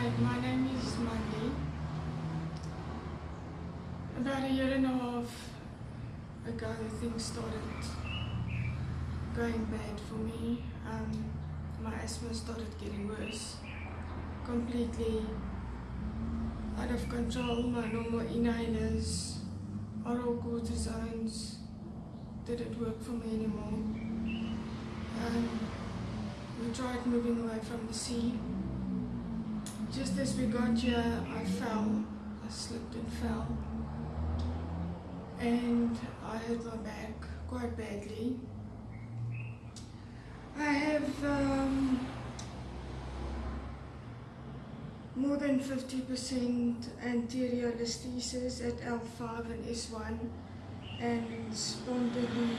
Hi, my name is Mandy. About a year and a half ago, things started going bad for me. Um, my asthma started getting worse, completely out of control. My normal inhalers, oral cortisones didn't work for me anymore. Um, we tried moving away from the sea. Just as we got here, I fell. I slipped and fell. And I hurt my back quite badly. I have um, more than 50% anterior listhesis at L5 and S1 and spondylo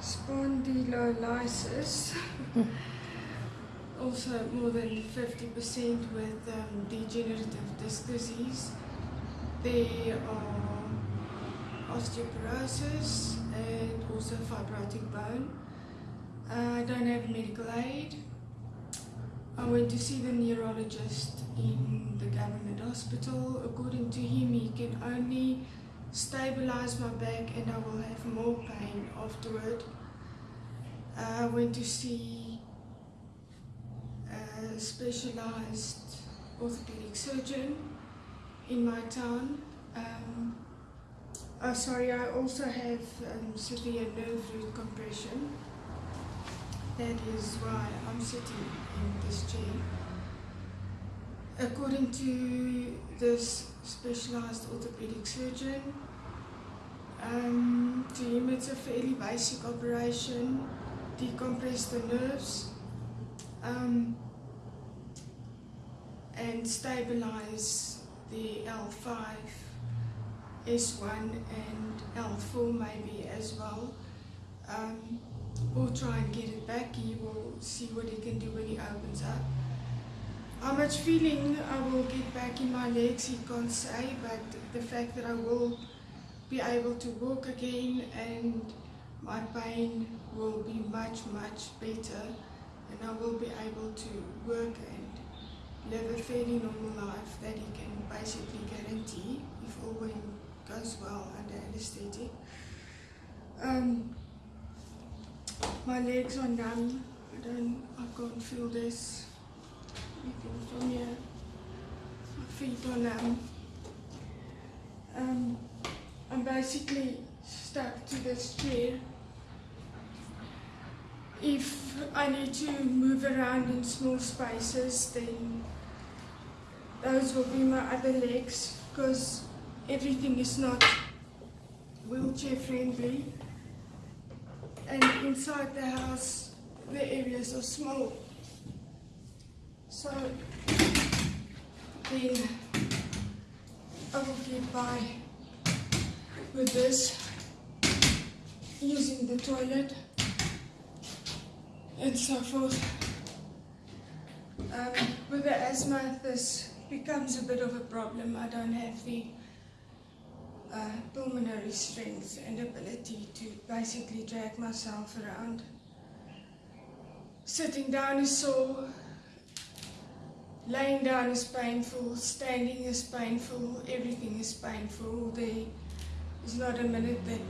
spondylolysis. also more than 50% with um, degenerative disc disease. They are osteoporosis and also fibrotic bone. Uh, I don't have medical aid. I went to see the neurologist in the government hospital. According to him, he can only stabilize my back and I will have more pain afterward. Uh, I went to see a specialized orthopedic surgeon in my town. Um, oh, sorry, I also have um, severe nerve root compression. That is why I'm sitting in this chair. According to this specialized orthopedic surgeon, um, to him it's a fairly basic operation, decompress the nerves um, and stabilize the L5, S1 and L4 maybe as well. Um, or try and get it back, he will see what he can do when he opens up. How much feeling I will get back in my legs, he can't say, but the fact that I will be able to walk again and my pain will be much, much better and I will be able to work and live a fairly normal life that he can basically guarantee if all goes well under anesthetic. Um, my legs are numb. I don't, I can't feel this. Even from here, my feet are numb. Um, I'm basically stuck to this chair. If I need to move around in small spaces, then those will be my other legs because everything is not wheelchair friendly. And inside the house the areas are small. So then I will get by with this using the toilet and so forth um, with the asthma this becomes a bit of a problem I don't have the uh, pulmonary strength and ability to basically drag myself around. Sitting down is sore, laying down is painful, standing is painful, everything is painful. There is not a minute that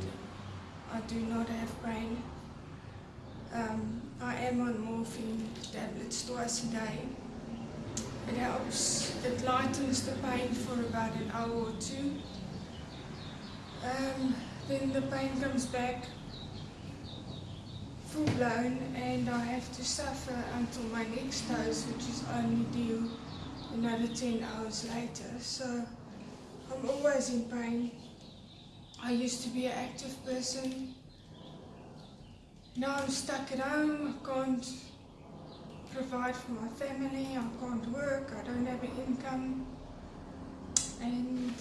I do not have pain. Um, I am on morphine tablets twice a day. It helps, it lightens the pain for about an hour or two. Um, then the pain comes back full blown and I have to suffer until my next dose which is only due another 10 hours later. So I'm always in pain. I used to be an active person. Now I'm stuck at home, I can't provide for my family, I can't work, I don't have an income. And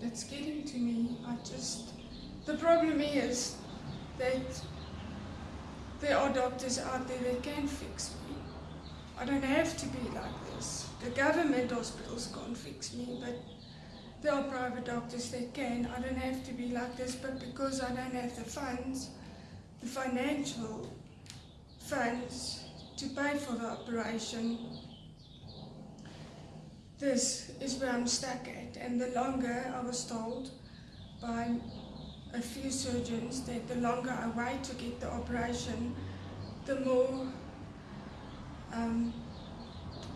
that's getting to me. I just, the problem is that there are doctors out there that can fix me. I don't have to be like this. The government hospitals can't fix me, but there are private doctors that can. I don't have to be like this, but because I don't have the funds, the financial funds to pay for the operation, this is where I'm stuck at. And the longer I was told by a few surgeons that the longer I wait to get the operation, the more um,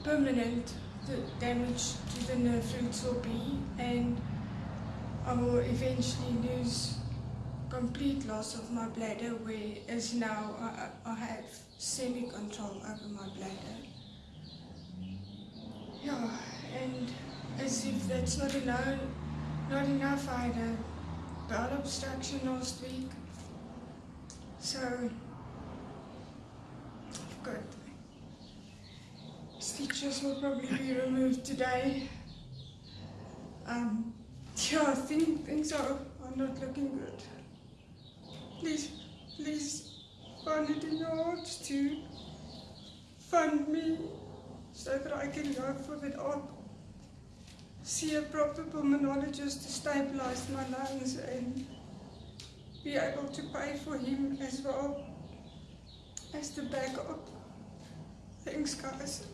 permanent the damage to the nerve roots will be, and I will eventually lose complete loss of my bladder, whereas now I, I have semi control over my bladder. Yeah, and as if that's not enough, not enough, I had a bowel obstruction last week. So, got stitches will probably be removed today. Um, yeah, I think things are, are not looking good. Please, please it in your hearts to fund me so that I can go for that op. See a proper pulmonologist to stabilize my lungs and be able to pay for him as well as the backup. Thanks, guys.